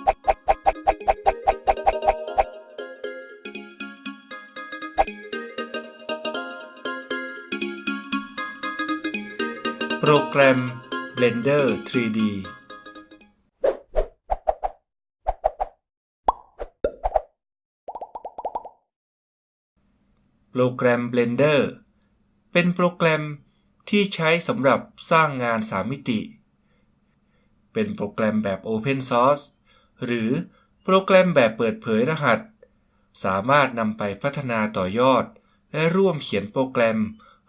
โปรแกรม Blender 3D โปรแกรม Blender เป็นโปรแกรมที่ใช้สำหรับสร้างงาน3มิติ เป็นโปรแกรมแบบ Open Source หรือโปรแกรมแบบเปิดเผยรหัส สามารถนำไปพัฒนาต่อยอด และร่วมเขียนโปรแกรม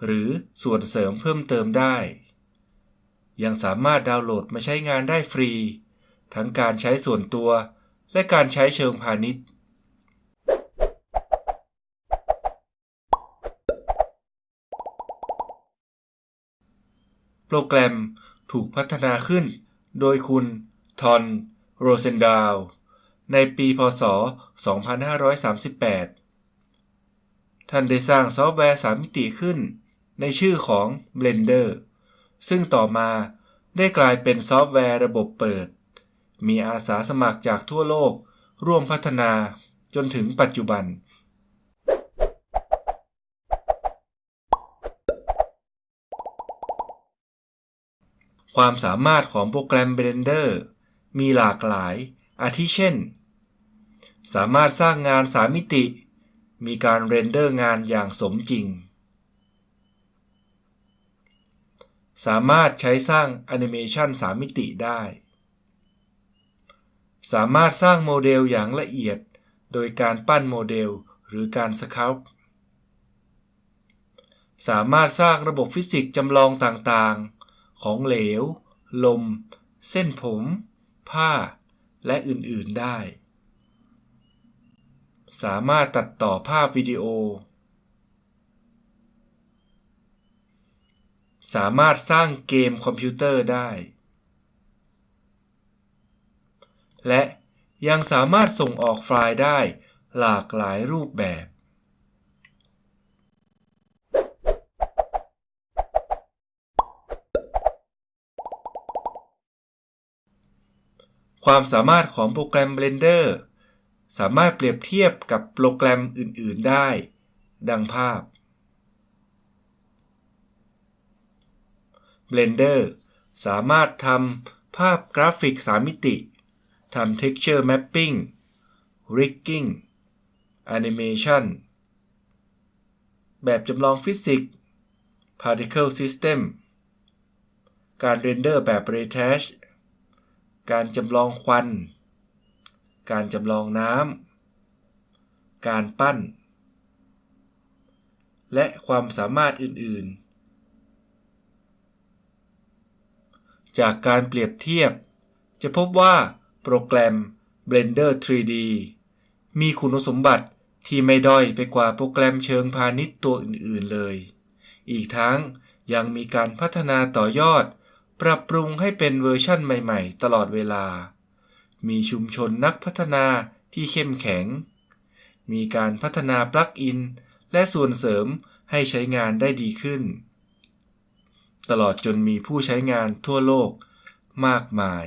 หรือส่วนเสริมเพิ่มเติมได้ ยังสามารถดาวน์โหลดมาใช้งานได้ฟรี ทั้งการใช้ส่วนตัว และการใช้เชิงพาณิชย์ โปรแกรมถูกพัฒนาขึ้น โดยคุณทอน โรเซนดาลในปีพศ 2538 ท่านได้สร้างซอฟต์แวร์3มิติขึ้น ในชื่อของ Blender ซึ่งต่อมาได้กลายเป็นซอฟต์แวร์ระบบเปิด มีอาสาสมัครจากทั่วโลกร่วมพัฒนาจนถึงปัจจุบัน ความสามารถของโปรแกรม Blender มีหลากหลาย อาทิเช่น สามารถสร้างงาน3มิติ มีการ render งานอย่างสมจริง สามารถใช้สร้างแอนิเมชัน3มิติได้ สามารถสร้างโมเดลอย่างละเอียด โดยการปั้นโมเดลหรือการ sculptสามารถสร้างระบบฟิสิกส์จำลองต่างๆ ของเหลว ลม เส้นผม ผ้า และอื่น ๆ ได้ สามารถตัดต่อภาพวิดีโอ สามารถสร้างเกมคอมพิวเตอร์ได้ และยังสามารถส่งออกไฟล์ได้หลากหลายรูปแบบ ความสามารถของโปรแกรม Blender สามารถเปรียบเทียบกับโปรแกรมอื่น ๆ ได้ ดังภาพ Blender สามารถทำภาพกราฟิก 3 มิติทำ Texture Mapping Rigging Animation แบบจำลองฟิสิกส์ Particle System การ render แบบ Ray Trace การจำลองควัน การจำลองน้ำ การปั้น และความสามารถอื่น ๆ จากการเปรียบเทียบ จะพบว่าโปรแกรม Blender 3D มีคุณสมบัติที่ไม่ด้อยไปกว่าโปรแกรมเชิงพาณิชย์ตัวอื่น ๆ เลย อีกทั้งยังมีการพัฒนาต่อยอด ปรับปรุงให้เป็นเวอร์ชั่นใหม่ๆ ตลอดเวลา มีชุมชนนักพัฒนาที่เข้มแข็ง มีการพัฒนาปลั๊กอิน และส่วนเสริมให้ใช้งานได้ดีขึ้น ตลอดจนมีผู้ใช้งานทั่วโลกมากมาย